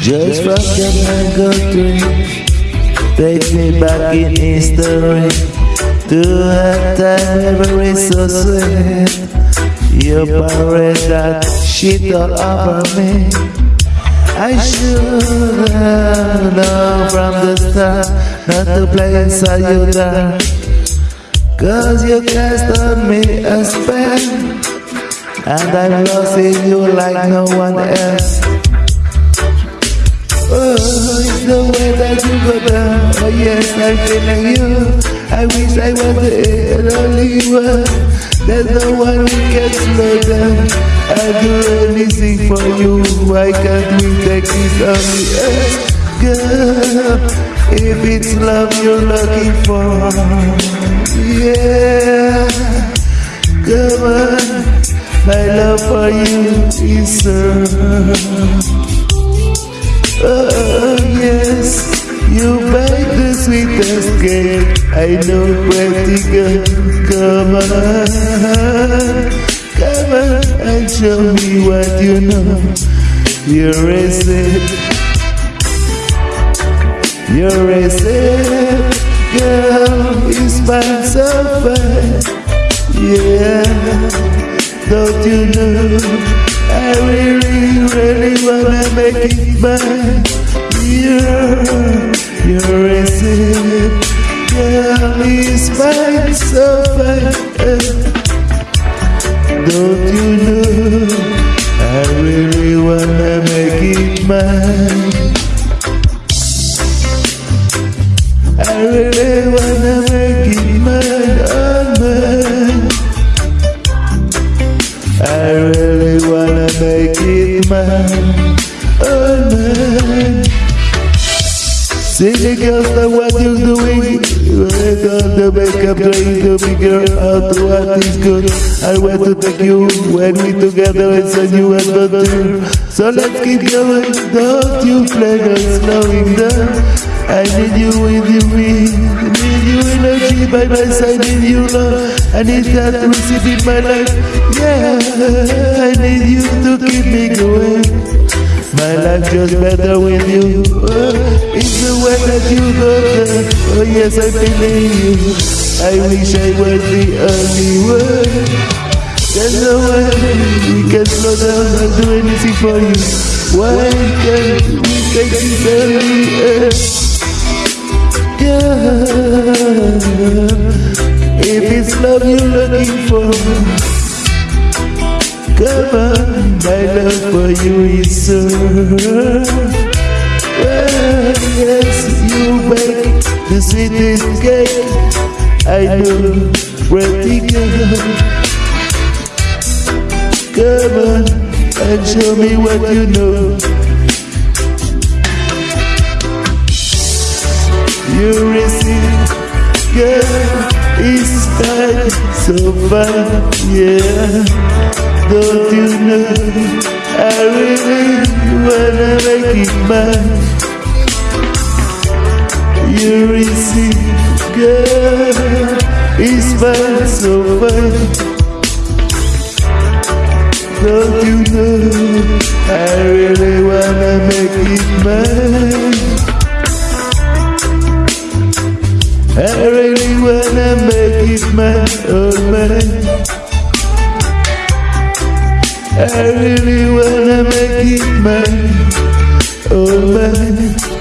Just from the mango tree Take me back in history To a time memory so sweet You parade that shit all over me. I should have known from the start Not to play inside you there Cause you cast on me a spell And I'm lost in you like no one else Oh, it's the way that you go down. Oh, yes, I'm feeling you. I wish I was the only one. There's no one who can slow down. I'll do anything for you. Why can't we take this on the earth? Girl, if it's love you're looking for, yeah, come on, my love for you is so. Cake. I know, pretty girl. Come on, come on and show me what you know. You're a you're a girl. You smile so yeah. Don't you know? I really, really wanna make it mine. You're, fine. Don't you know? I really wanna make it mine. I really wanna make it mine, mine. I really wanna make it mine, oh mine. See the girls that what you're doing? Work on the makeup, trying to figure out what is good. I want to take you when we together it's a new adventure. So let's keep going, don't you flag us slowing down I need you with you, me Need you energy by my side, need you love. I need that to receive in my life, yeah I need you to keep me going my life just better with you. It's the way that you go. Oh yes, I believe you. I wish I was the only one. There's no way we can slow down and do anything for you. Why can't we take this early? Yeah. If it's love you're looking for. Come on, you is so well, yes, you make the sweetest cake I know, pretty girl Come on and show me what you know. You receive, girl, it's time so far, yeah. Don't you know I really wanna make it mine. You receive, girl, it's fine, so fine Don't you know I really wanna make it mine. I really wanna make it mine, oh mine I really wanna make it mine, oh mine.